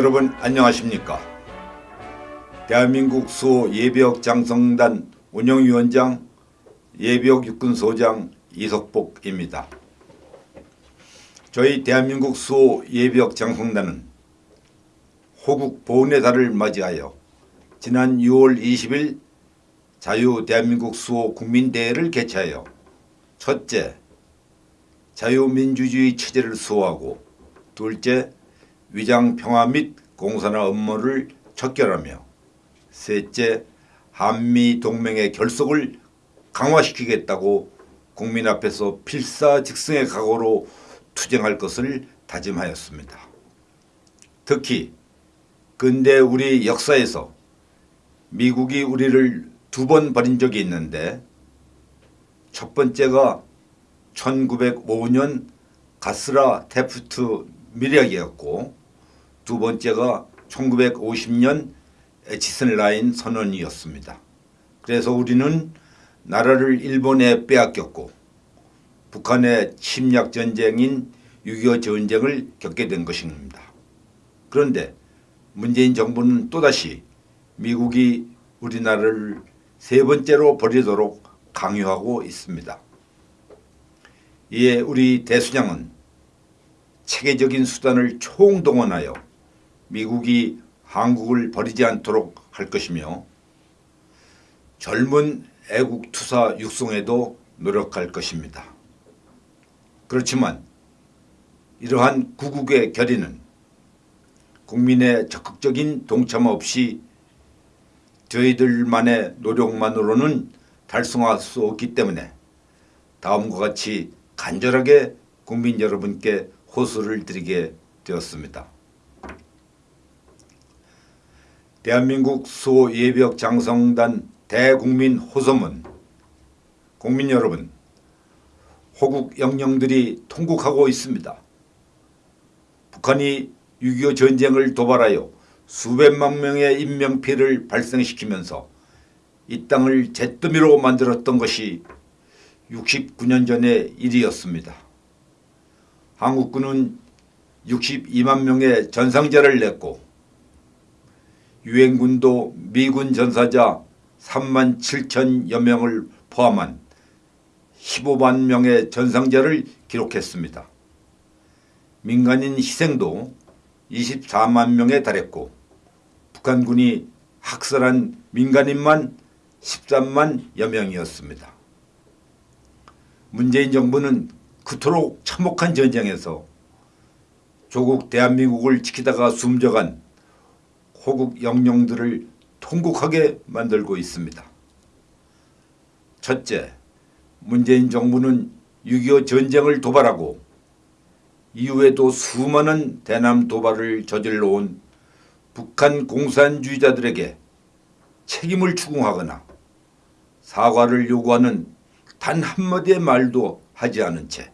여러분 안녕하십니까 대한민국 수호 예비역 장성단 운영위원장 예비역 육군소장 이석복입니다. 저희 대한민국 수호 예비역 장성단은 호국 보훈의 달을 맞이하여 지난 6월 20일 자유 대한민국 수호 국민대회를 개최하여 첫째 자유민주주의 체제를 수호하고 둘째 위장 평화 및 공산화 업무를 척결하며 셋째 한미 동맹의 결속을 강화시키겠다고 국민 앞에서 필사직승의 각오로 투쟁할 것을 다짐하였습니다. 특히 근대 우리 역사에서 미국이 우리를 두 번 버린 적이 있는데 첫 번째가 1905년 가스라 테프트 밀약이었고 두 번째가 1950년 에치슨 라인 선언이었습니다. 그래서 우리는 나라를 일본에 빼앗겼고 북한의 침략 전쟁인 6.25 전쟁을 겪게 된 것입니다. 그런데 문재인 정부는 또다시 미국이 우리나라를 세 번째로 버리도록 강요하고 있습니다. 이에 우리 대수장은 체계적인 수단을 총동원하여 미국이 한국을 버리지 않도록 할 것이며 젊은 애국투사 육성에도 노력할 것입니다. 그렇지만 이러한 구국의 결의는 국민의 적극적인 동참 없이 저희들만의 노력만으로는 달성할 수 없기 때문에 다음과 같이 간절하게 국민 여러분께 호소를 드리게 되었습니다. 대한민국 수호예비역 장성단 대국민 호소문 국민 여러분 호국 영령들이 통곡하고 있습니다. 북한이 6.25 전쟁을 도발하여 수백만 명의 인명피해를 발생시키면서 이 땅을 잿더미로 만들었던 것이 69년 전의 일이었습니다. 한국군은 62만 명의 전상자를 냈고 유엔군도 미군 전사자 3만 7천여 명을 포함한 15만 명의 전상자를 기록했습니다. 민간인 희생도 24만 명에 달했고 북한군이 학살한 민간인만 13만여 명이었습니다. 문재인 정부는 그토록 참혹한 전쟁에서 조국 대한민국을 지키다가 숨져간 호국 영령들을 통곡하게 만들고 있습니다. 첫째, 문재인 정부는 6.25 전쟁을 도발하고 이후에도 수많은 대남 도발을 저질러 온 북한 공산주의자들에게 책임을 추궁하거나 사과를 요구하는 단 한마디의 말도 하지 않은 채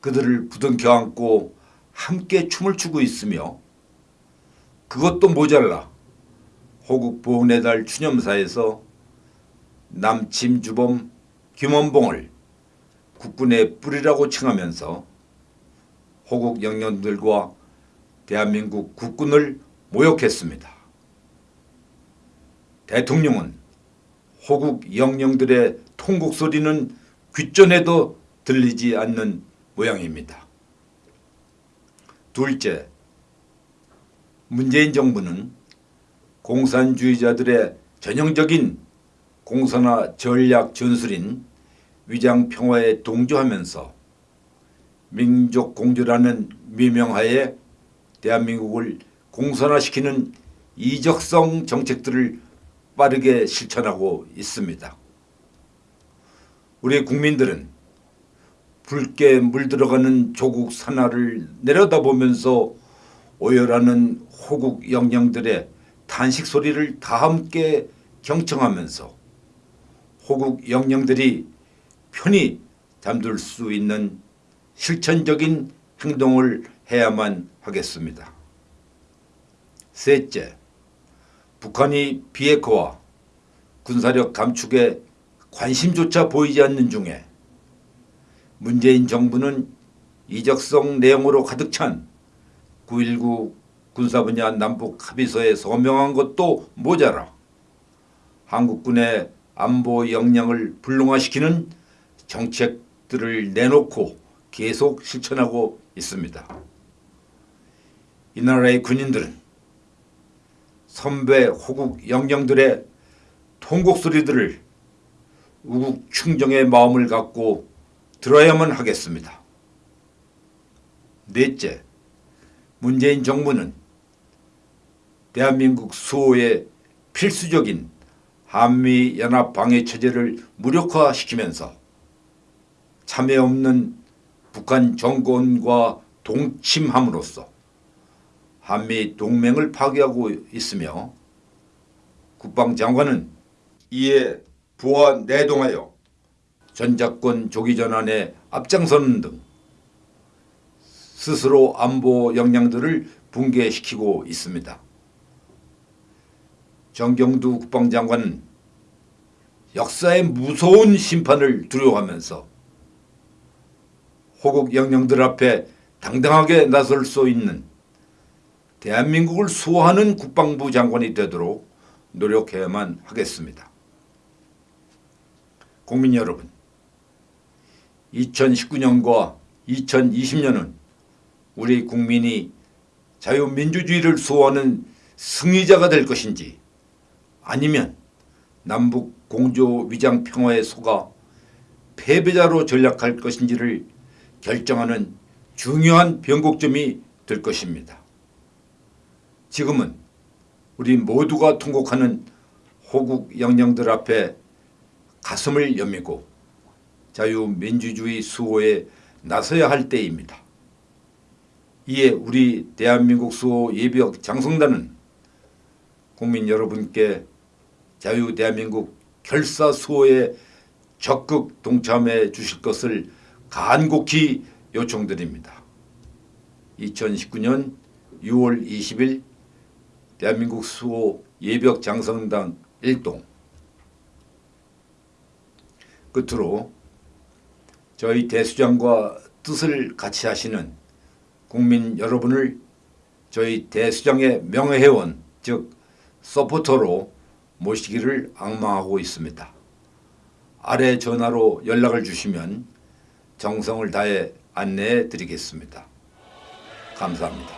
그들을 부둥켜 안고 함께 춤을 추고 있으며 그것도 모자라 호국 보훈의 달 추념사에서 남침 주범 김원봉을 국군의 뿌리라고 칭하면서 호국 영령들과 대한민국 국군을 모욕했습니다. 대통령은 호국 영령들의 통곡 소리는 귓전에도 들리지 않는 모양입니다. 둘째, 문재인 정부는 공산주의자들의 전형적인 공산화 전략 전술인 위장평화에 동조하면서 민족 공조라는 미명하에 대한민국을 공산화시키는 이적성 정책들을 빠르게 실천하고 있습니다. 우리 국민들은 붉게 물들어가는 조국 산하를 내려다보면서 오열하는 호국 영령들의 탄식 소리를 다 함께 경청하면서 호국 영령들이 편히 잠들 수 있는 실천적인 행동을 해야만 하겠습니다. 셋째, 북한이 비핵화와 군사력 감축에 관심조차 보이지 않는 중에 문재인 정부는 이적성 내용으로 가득 찬 9.19 군사 분야 남북 합의서에 서명한 것도 모자라 한국군의 안보 역량을 불능화시키는 정책들을 내놓고 계속 실천하고 있습니다. 이 나라의 군인들은 선배 호국 영령들의 통곡 소리들을 우국 충정의 마음을 갖고 들어야만 하겠습니다. 넷째, 문재인 정부는 대한민국 수호의 필수적인 한미 연합 방해 체제를 무력화시키면서 참여 없는 북한 정권과 동침함으로써 한미 동맹을 파괴하고 있으며 국방장관은 이에 부하 내동하여 전작권 조기 전환에 앞장서는 등 스스로 안보 역량들을 붕괴시키고 있습니다. 정경두 국방장관은 역사의 무서운 심판을 두려워하면서 호국 영령들 앞에 당당하게 나설 수 있는 대한민국을 수호하는 국방부 장관이 되도록 노력해야만 하겠습니다. 국민 여러분, 2019년과 2020년은 우리 국민이 자유민주주의를 수호하는 승리자가 될 것인지 아니면 남북 공조 위장 평화에 속아 패배자로 전락할 것인지를 결정하는 중요한 변곡점이 될 것입니다. 지금은 우리 모두가 통곡하는 호국 영령들 앞에 가슴을 여미고 자유민주주의 수호에 나서야 할 때입니다. 이에 우리 대한민국 수호 예비역 장성단은 국민 여러분께 자유 대한민국 결사 수호에 적극 동참해 주실 것을 간곡히 요청드립니다. 2019년 6월 20일 대한민국 수호 예벽 장성당 1동 끝으로 저희 대수장과 뜻을 같이 하시는 국민 여러분을 저희 대수장의 명예회원 즉 서포터로 모시기를 악망하고 있습니다. 아래 전화로 연락을 주시면 정성을 다해 안내해 드리겠습니다. 감사합니다.